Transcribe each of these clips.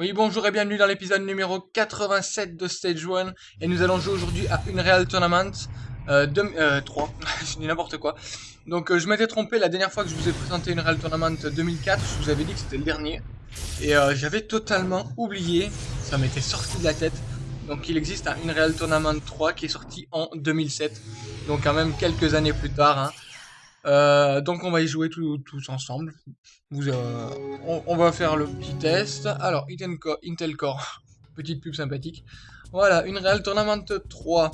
Oui, bonjour et bienvenue dans l'épisode numéro 87 de Stage 1. Et nous allons jouer aujourd'hui à une Real Tournament euh, euh 3. je dis n'importe quoi. Donc euh, je m'étais trompé la dernière fois que je vous ai présenté une Real Tournament 2004. Je vous avais dit que c'était le dernier. Et euh, j'avais totalement oublié. Ça m'était sorti de la tête. Donc il existe un Unreal Tournament 3 qui est sorti en 2007. Donc quand même quelques années plus tard. Hein. Euh, donc on va y jouer tous ensemble. Euh, on, va faire le petit test. Alors, Intel Core, petite pub sympathique. Voilà, une Real Tournament 3.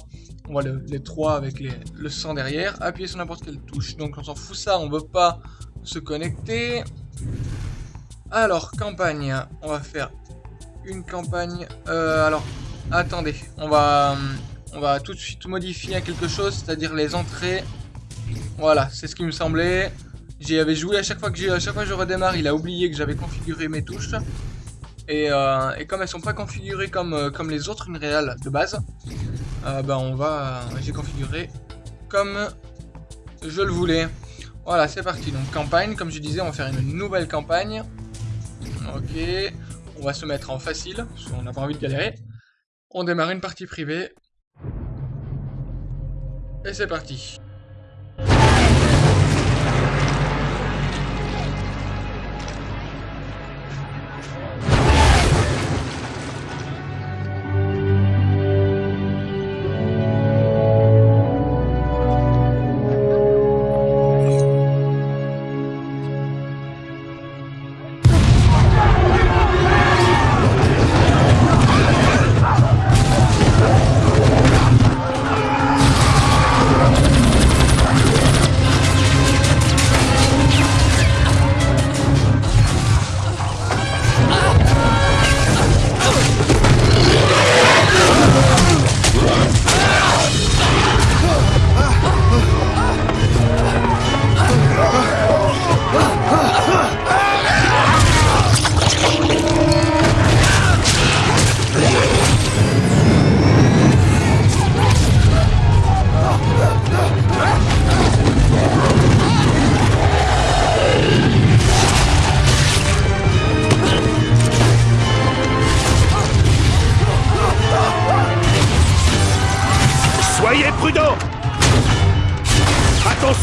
On voit les 3 avec le sang derrière. Appuyez sur n'importe quelle touche. Donc on s'en fout ça, on veut pas se connecter. Alors, campagne. On va faire une campagne. Euh, alors, attendez. On va, on va tout de suite modifier quelque chose, c'est-à-dire les entrées voilà, c'est ce qui me semblait. J'y avais joué à chaque fois que à chaque fois je redémarre, il a oublié que j'avais configuré mes touches. Et, euh, comme elles sont pas configurées comme, euh, comme les autres Unreal de base, euh, ben on va, j'ai configuré comme je le voulais. Voilà, c'est parti. Donc campagne, comme je disais, on va faire une nouvelle campagne. Ok, on va se mettre en facile, parce qu'on n'a pas envie de galérer. On démarre une partie privée. Et c'est parti.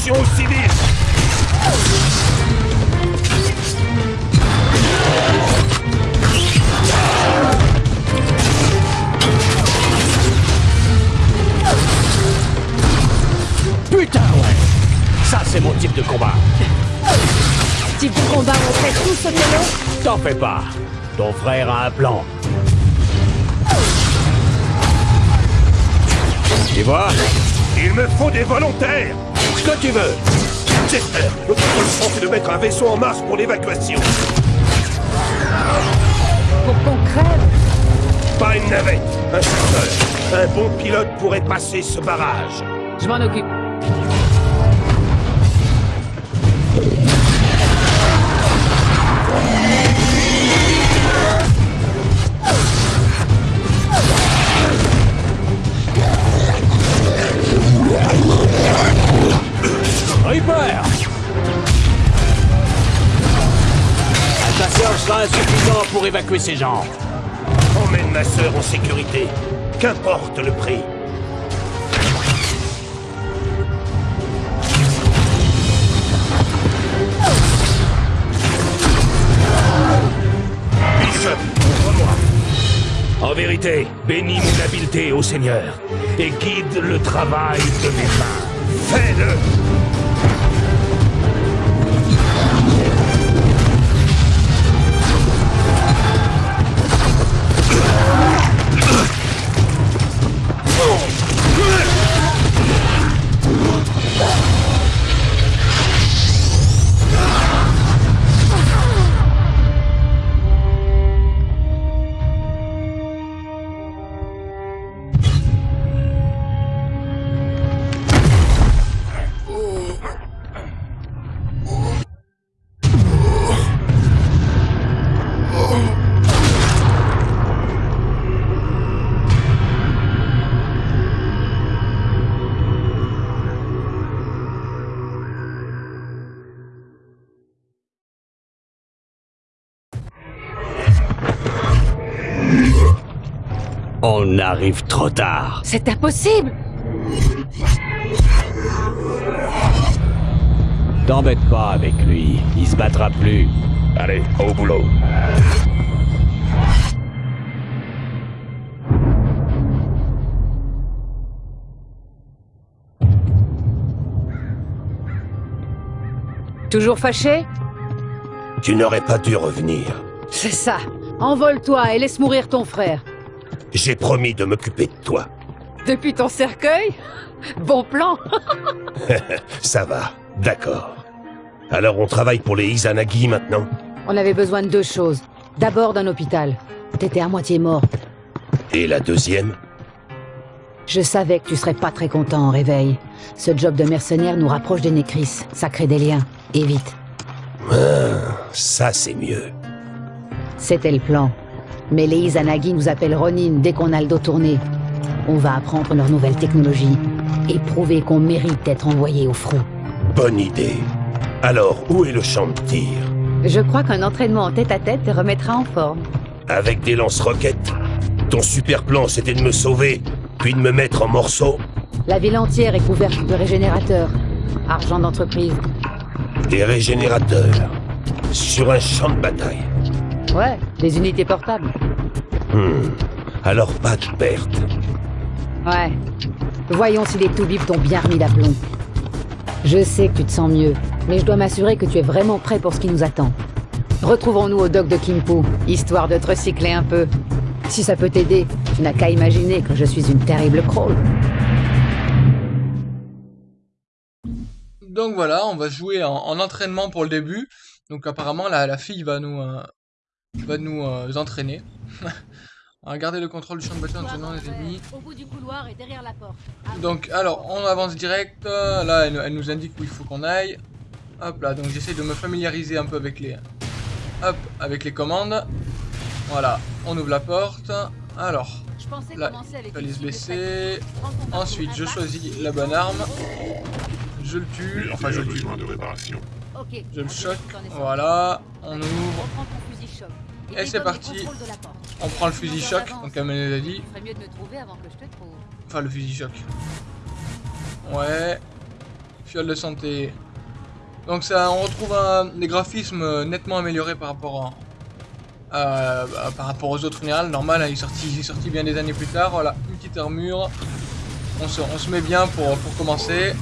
Attention aux civils Putain, ouais. Ça, c'est mon type de combat. Type de combat, on fait tout ce que T'en fais pas. Ton frère a un plan. Tu vois Il me faut des volontaires que tu veux J'espère Notre solution, c'est de mettre un vaisseau en marche pour l'évacuation. Pour qu'on crève Pas une navette, un chasseur. Un bon pilote pourrait passer ce barrage. Je m'en occupe. Ces gens. Emmène ma sœur en sécurité. Qu'importe le prix. Moi En vérité, bénis mon habileté, ô Seigneur, et guide le travail de mes mains. Fais-le On arrive trop tard. C'est impossible T'embête pas avec lui, il se battra plus. Allez, au boulot. Toujours fâché? Tu n'aurais pas dû revenir. C'est ça. Envole-toi et laisse mourir ton frère. J'ai promis de m'occuper de toi. Depuis ton cercueil? Bon plan Ça va, d'accord. Alors on travaille pour les Izanagi maintenant? On avait besoin de deux choses. D'abord d'un hôpital. T'étais à moitié mort. Et la deuxième? Je savais que tu serais pas très content en réveil. Ce job de mercenaire nous rapproche des Nécris. Ça crée des liens. Et vite. Ça c'est mieux. C'était le plan. Mais les Izanagi nous appellent Ronin dès qu'on a le dos tourné. On va apprendre leur nouvelle technologie et prouver qu'on mérite d'être envoyé au front. Bonne idée. Alors, où est le champ de tir? Je crois qu'un entraînement en tête-à-tête te remettra en forme. Avec des lance-roquettes? Ton super plan c'était de me sauver, puis de me mettre en morceaux La ville entière est couverte de régénérateurs. Argent d'entreprise. Des régénérateurs. Sur un champ de bataille. Ouais, des unités portables. Hmm. Alors pas de perte. Ouais. Voyons si les Toubibs t'ont bien remis d'aplomb. Je sais que tu te sens mieux, mais je dois m'assurer que tu es vraiment prêt pour ce qui nous attend. Retrouvons-nous au dock de Kimpo, histoire de te recycler un peu. Si ça peut t'aider, tu n'as qu'à imaginer que je suis une terrible crawl. Donc voilà, on va jouer en, en entraînement pour le début. Donc apparemment la, la fille va nous euh, va nous euh, entraîner. on va garder le contrôle du champ de bataille en tenant les ennemis. Au bout du couloir et derrière la porte. Donc alors on avance direct. Là elle, elle nous indique où il faut qu'on aille. Hop là, donc j'essaie de me familiariser un peu avec les hop avec les commandes. Voilà, on ouvre la porte. Alors, Je pensais là, commencer avec il fallait une se cible blesser. tactique. Prends ton marteau, Ensuite, je choisis la bonne arme. Je le tue. Enfin, je le tue. besoin de réparation. Ok. Je le choque. Voilà, on ouvre. Et c'est parti. la. On prend le fusil choc, donc comme elle nous a dit. Enfin, le fusil choc. Ouais. Fiole de santé. Donc ça, on retrouve un, des graphismes euh, nettement améliorés par rapport à, à- à- par rapport aux autres générales. Normal, hein, il, est sorti, il est sorti bien des années plus tard. Voilà, une petite armure. On se, on se met bien pour, pour commencer.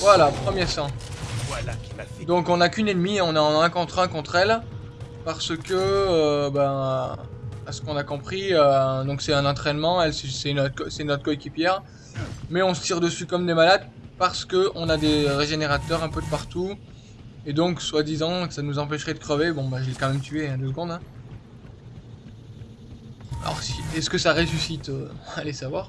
Voilà, premier sang. Voilà qui m'a fait. Donc on n'a qu'une ennemie, on est en un contre un contre elle. Parce que, euh, ben, à ce qu'on a compris, euh, donc c'est un entraînement, elle c'est- notre, coéquipière. Mais on se tire dessus comme des malades parce que on a des régénérateurs un peu de partout. Et donc, soi-disant, que ça nous empêcherait de crever. Bon, bah, je l'ai quand même tué, hein, deux secondes. hein. Alors, si, est-ce que ça ressuscite euh, Allez savoir.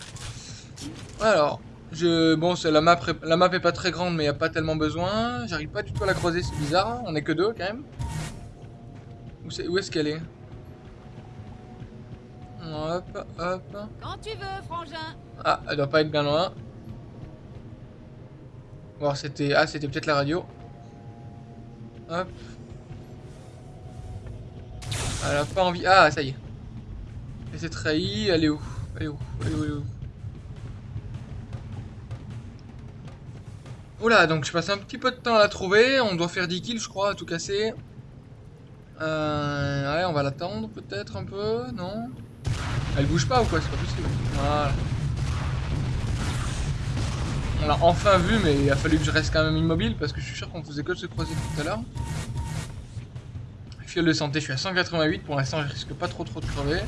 Alors, je, bon, la map, la map est pas très grande, mais il a pas tellement besoin. J'arrive pas du tout à la creuser, c'est bizarre. hein. On est que deux quand même. Où, est-ce qu'elle est, Hop, hop. Quand tu veux, frangin. Ah, elle doit pas être bien loin. Bon, c'était, ah, c'était peut-être la radio. Hop. Elle a pas envie. Ah, ça y est. Elle s'est trahie. Elle est où? Elle est où? Elle est où, Elle est où? Oula, donc je passe un petit peu de temps à la trouver. On doit faire 10 kills, je crois, à tout casser. Euh, on va l'attendre peut-être un peu, non? Elle bouge pas ou quoi? C'est pas possible. Voilà. On l'a enfin vu, mais il a fallu que je reste quand même immobile parce que je suis sûr qu'on faisait que de se croiser tout à l'heure. Fiole de santé, je suis à 188. Pour l'instant, je risque pas trop trop de crever.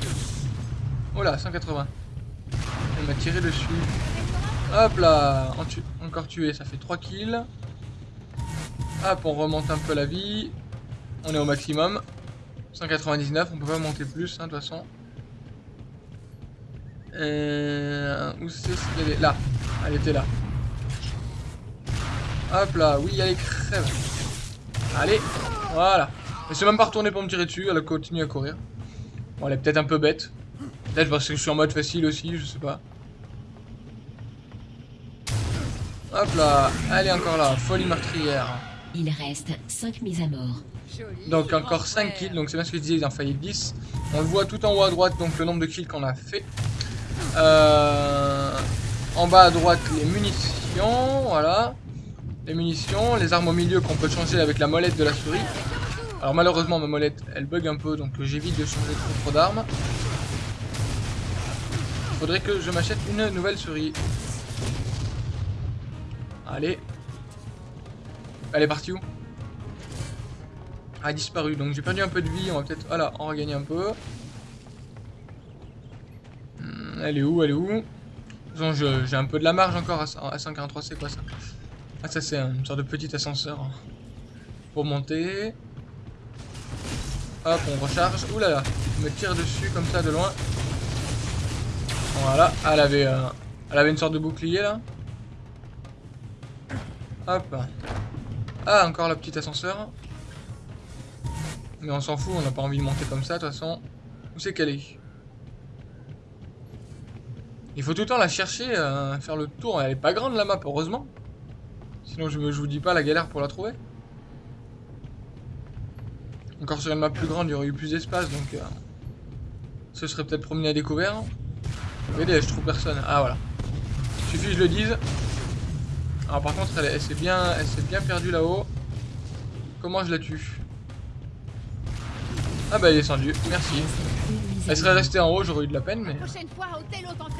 Oh là, 180. Elle m'a tiré dessus. Hop là, encore tué, ça fait 3 kills. Hop, on remonte un peu la vie. On est au maximum. 199, on peut pas monter plus, hein, de toute façon. Euh, où c'est est? Là, elle était là. Hop là, oui, allez, crève. Allez, voilà. Elle s'est même pas retournée pour me tirer dessus, elle a continué à courir. Bon, elle est peut-être un peu bête. Peut-être parce que je suis en mode facile aussi, je sais pas. Hop là, elle est encore là, folie meurtrière. Il reste 5 mises à mort. Donc encore grand 5 kills, donc c'est bien ce que je disais, il en fallait 10. On le voit tout en haut à droite, donc le nombre de kills qu'on a fait. Euh, en bas à droite, les munitions, voilà. Les munitions, les armes au milieu qu'on peut changer avec la molette de la souris. Alors malheureusement, ma molette, elle bug un peu, donc j'évite de changer trop, trop d'armes. Faudrait que je m'achète une nouvelle souris. Allez. Elle est partie où Elle a disparu, donc j'ai perdu un peu de vie, on va peut-être voilà, en regagner un peu. Hmm, elle est où Elle est où J'ai un peu de la marge encore à 143, c'est quoi ça Ah ça c'est une sorte de petit ascenseur pour monter. Hop, on recharge. Ouh là là, on me tire dessus comme ça de loin. Voilà, elle avait, euh, elle avait une sorte de bouclier là. Hop. Ah, encore le petit ascenseur. Mais on s'en fout, on n'a pas envie de monter comme ça de toute façon. Où c'est qu'elle est, Il faut tout le temps la chercher, euh, faire le tour. Elle est pas grande la map, heureusement. Sinon je, je vous dis pas la galère pour la trouver. Encore sur une map plus grande, il y aurait eu plus d'espace, donc... Euh, ce serait peut-être promené à découvert. Regardez, je trouve personne. Ah, voilà. Suffit que je le dise. Alors par contre, elle, s'est bien, elle bien perdue là-haut. Comment je la tue? Ah bah elle est descendue, merci. Elle serait restée en haut, j'aurais eu de la peine, mais...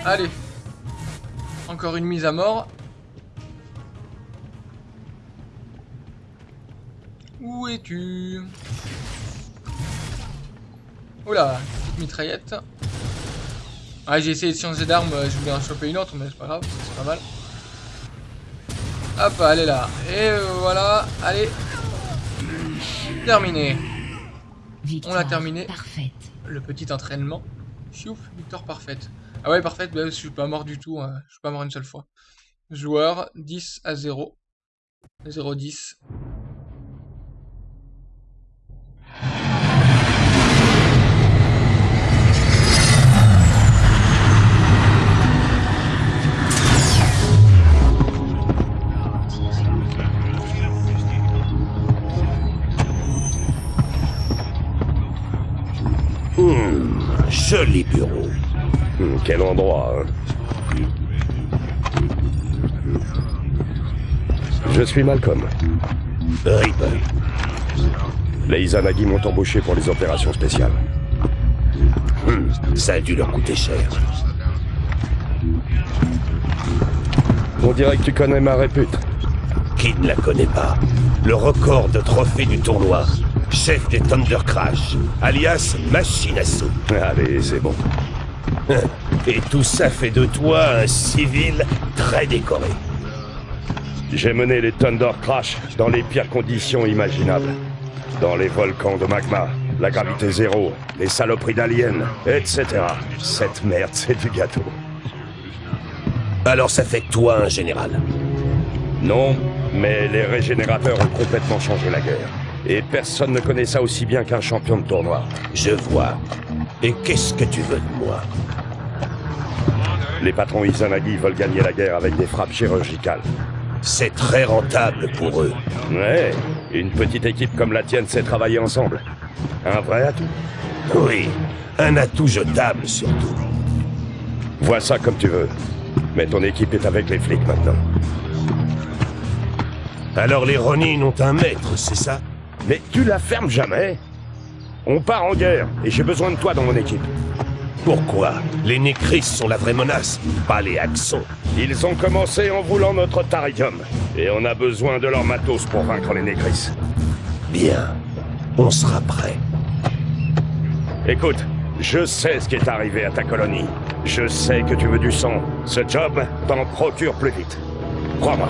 Allez. Encore une mise à mort. Où es-tu? Oula, petite mitraillette. Ah, j'ai essayé de changer d'arme, je voulais en choper une autre, mais c'est pas grave, c'est pas mal. Hop, allez là. Et voilà, allez. Terminé. On a terminé. Le petit entraînement. Chouf, victoire parfaite. Ah ouais, parfaite, bah, je suis pas mort du tout, hein. je suis pas mort une seule fois. Joueur, 10 à 0. 0-10. Joli bureau. Hmm, quel endroit, hein Je suis Malcolm. Reaper. Les Izanagi m'ont embauché pour les opérations spéciales. Hmm, ça a dû leur coûter cher. On dirait que tu connais ma répute. Qui ne la connaît pas? Le record de trophée du tournoi chef des Thunder Crash, alias Machine à sous. Allez, c'est bon. Et tout ça fait de toi un civil très décoré. J'ai mené les Thunder Crash dans les pires conditions imaginables. Dans les volcans de magma, la gravité zéro, les saloperies d'aliens, etc. Cette merde, c'est du gâteau. Alors ça fait toi un général Non, mais les régénérateurs ont complètement changé la guerre. Et personne ne connaît ça aussi bien qu'un champion de tournoi. Je vois. Et qu'est-ce que tu veux de moi? Les patrons Izanagi veulent gagner la guerre avec des frappes chirurgicales. C'est très rentable pour eux. Ouais, une petite équipe comme la tienne sait travailler ensemble. Un vrai atout. Oui, un atout jetable surtout. Vois ça comme tu veux. Mais ton équipe est avec les flics maintenant. Alors les Ronin ont un maître, c'est ça? Mais tu la fermes jamais On part en guerre, et j'ai besoin de toi dans mon équipe. Pourquoi? Les Nécris sont la vraie menace, pas les Axons. Ils ont commencé en voulant notre Taridium, et on a besoin de leur matos pour vaincre les Nécris. Bien, on sera prêt. Écoute, je sais ce qui est arrivé à ta colonie. Je sais que tu veux du sang. Ce job t'en procure plus vite. Crois-moi.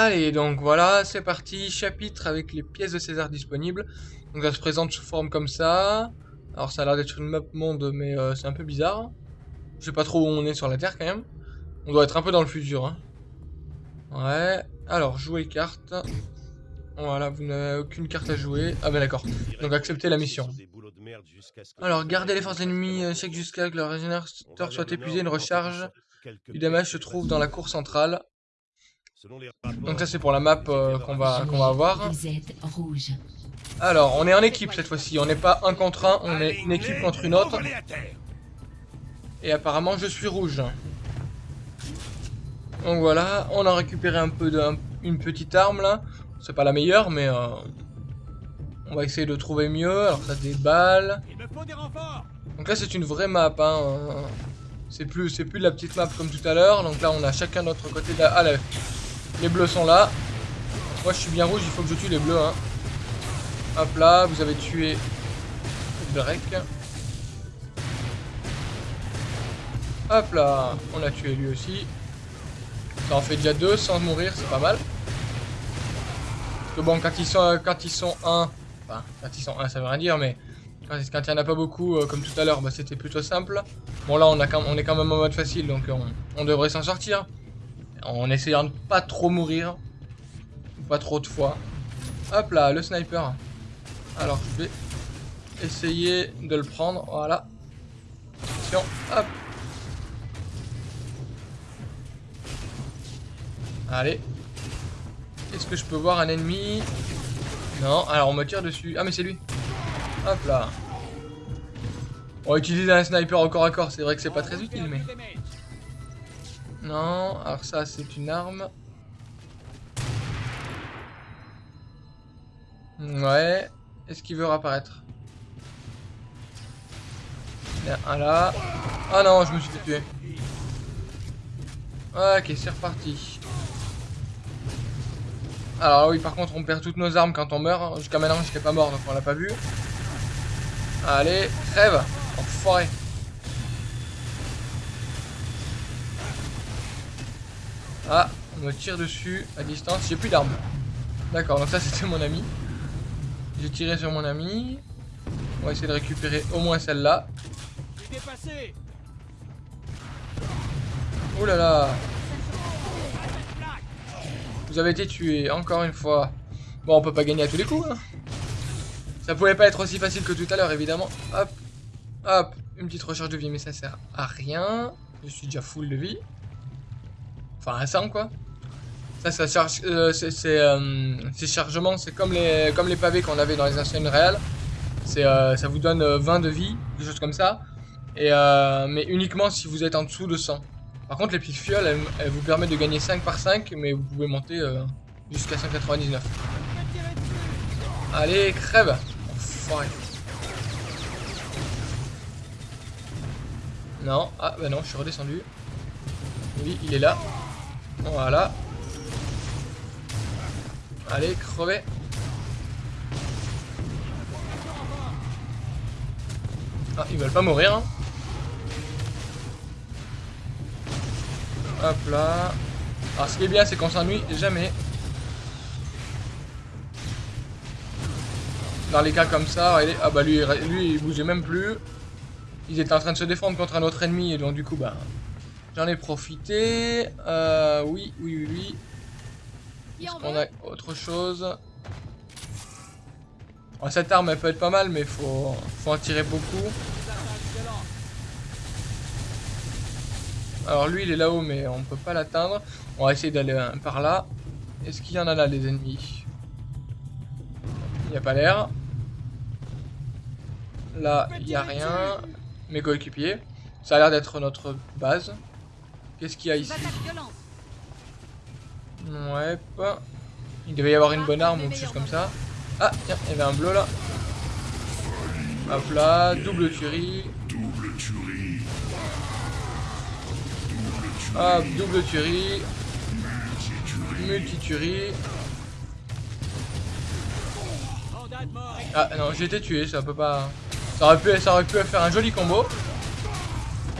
Allez, donc voilà, c'est parti, chapitre avec les pièces de César disponibles. Donc ça se présente sous forme comme ça. Alors ça a l'air d'être une map monde, mais euh, c'est un peu bizarre. Je sais pas trop où on est sur la Terre quand même. On doit être un peu dans le futur. Hein. Ouais, alors jouer carte. Voilà, vous n'avez aucune carte à jouer. Ah ben d'accord, donc acceptez la mission. Alors, gardez les forces ennemies euh, check jusqu'à que leur régénérateur soit épuisé, une recharge du damage se trouve dans la cour centrale. Donc ça c'est pour la map euh, qu'on va, qu'on va avoir. Alors, on est en équipe cette fois-ci. On n'est pas un contre un, on est une équipe contre une autre. Et apparemment, je suis rouge. Donc voilà, on a récupéré un peu de, une petite arme là. C'est pas la meilleure, mais euh, on va essayer de trouver mieux. Alors ça des balles. Donc là, c'est une vraie map. Hein. C'est plus, c'est plus de la petite map comme tout à l'heure. Donc là, on a chacun notre côté. De la... Ah, là, les bleus sont là. Moi, je suis bien rouge. Il faut que je tue les bleus. Hein. Hop là, vous avez tué Drake. Hop là, on a tué lui aussi. Ça en fait déjà deux sans mourir, c'est pas mal. Parce que bon, quand ils sont, quand ils sont un, enfin, quand ils sont un, ça veut rien dire, mais quand, il n'y en a pas beaucoup, euh, comme tout à l'heure, bah, c'était plutôt simple. Bon là, on, est quand même en mode facile, donc on, on devrait s'en sortir. En essayant de pas trop mourir. Pas trop de fois. Hop là, le sniper. Alors, je vais essayer de le prendre. Voilà. Attention, hop. Allez. Est-ce que je peux voir un ennemi? Non, alors on me tire dessus. Ah mais c'est lui. Hop là. On va utiliser un sniper au corps à corps, c'est vrai que c'est pas très utile mais... Non, alors ça c'est une arme. Ouais. Est-ce qu'il veut réapparaître? Il y un là. Ah non, je me suis fait tuer. Ok, c'est reparti. Alors oui, par contre, on perd toutes nos armes quand on meurt. Jusqu'à maintenant, j'étais pas mort, donc on l'a pas vu. Allez, crève Enfoiré Ah, on me tire dessus à distance. J'ai plus d'armes. D'accord, donc ça c'était mon ami. J'ai tiré sur mon ami. On va essayer de récupérer au moins celle-là. Oh là là vous avez été tué, encore une fois. Bon, on peut pas gagner à tous les coups. Hein. Ça pouvait pas être aussi facile que tout à l'heure, évidemment. Hop, hop, une petite recharge de vie, mais ça sert à rien. Je suis déjà full de vie. Enfin, 100, quoi. Ça, ça charge... Euh, c'est... Euh, ces chargements, c'est comme les, comme les pavés qu'on avait dans les anciennes réelles. C'est, euh, ça vous donne 20 de vie, des choses comme ça. Et, mais uniquement si vous êtes en dessous de 100. Par contre, les petites fioles, elles, vous permettent de gagner 5 par 5, mais vous pouvez monter euh, jusqu'à 199. Allez, crève. Non, ah bah non, je suis redescendu. Oui, il est là. Voilà. Allez, crevez. Ah, ils veulent pas mourir, hein. Hop là. Alors ce qui est bien c'est qu'on s'ennuie jamais. Dans les cas comme ça, ah bah lui, lui il bougeait même plus. Ils étaient en train de se défendre contre un autre ennemi et donc du coup bah j'en ai profité. Euh, oui, oui, oui, oui. Est-ce qu'on a autre chose? Cette arme elle peut être pas mal mais faut, faut en tirer beaucoup. Alors lui il est là-haut mais on peut pas l'atteindre. On va essayer d'aller euh, par là. Est-ce qu'il y en a là des ennemis? Il n'y a pas l'air. Là il n'y a rien. Mes coéquipiers. Ça a l'air d'être notre base. Qu'est-ce qu'il y a ici Ouais, pas. Il devait y avoir une bonne arme ou quelque chose comme ça. Ah, tiens, il y avait un bleu là. Hop là, double tuerie. Double tuerie. Hop, double tuerie. Multituerie. Ah non, j'ai été tué, ça peut pas... Ça aurait, pu, ça aurait pu faire un joli combo.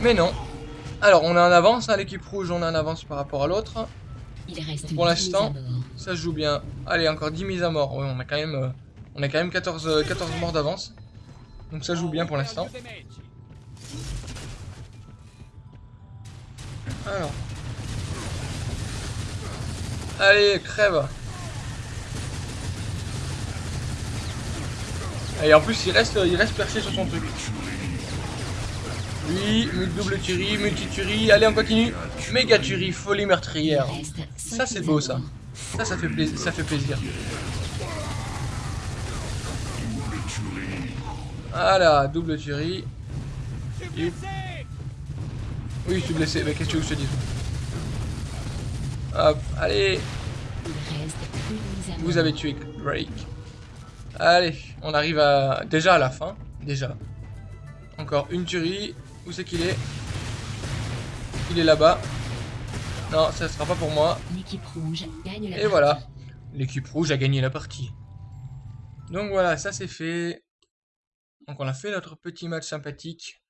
Mais non. Alors, on est en avance, hein, l'équipe rouge, on est en avance par rapport à l'autre. Pour l'instant, ça joue bien. Allez, encore 10 mises à mort. Oui, on a quand même, euh, on a quand même 14, 14 morts d'avance. Donc ça joue bien pour l'instant. Alors. Allez, crève. Et en plus, il reste, il reste perché sur son truc. Oui, double tuerie, multi-tuerie. Allez, on continue. Méga tuerie, folie meurtrière. Ça, c'est beau, ça. Ça, ça fait, plaisir, ça fait plaisir. Voilà, double tuerie. Oui, je suis blessé. Mais qu'est-ce que je te dise? Hop, allez. Vous avez tué Drake. Allez, on arrive à déjà à la fin. Déjà. Encore une tuerie. Où c'est qu'il est? Il est là-bas. Non, ça sera pas pour moi. L'équipe rouge gagne la Et partie. voilà. L'équipe rouge a gagné la partie. Donc voilà, ça c'est fait. Donc on a fait notre petit match sympathique.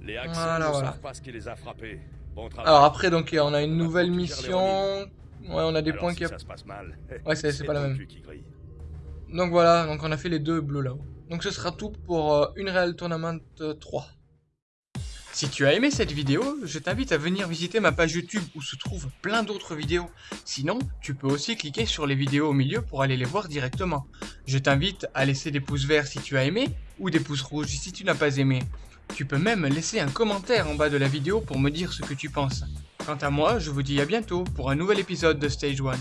Les Voilà, ne voilà. savent pas ce qui les a frappés. Bon travail. Alors après, donc on a une nouvelle mission. Ouais, on a des Alors, points si qui... ça se passe mal. Ouais, c'est- c'est pas la même. Donc voilà, donc on a fait les deux bleus là-haut. Donc ce sera tout pour euh, une Real Tournament euh, 3. Si tu as aimé cette vidéo, je t'invite à venir visiter ma page YouTube où se trouvent plein d'autres vidéos. Sinon, tu peux aussi cliquer sur les vidéos au milieu pour aller les voir directement. Je t'invite à laisser des pouces verts si tu as aimé ou des pouces rouges si tu n'as pas aimé. Tu peux même laisser un commentaire en bas de la vidéo pour me dire ce que tu penses. Quant à moi, je vous dis à bientôt pour un nouvel épisode de Stage 1.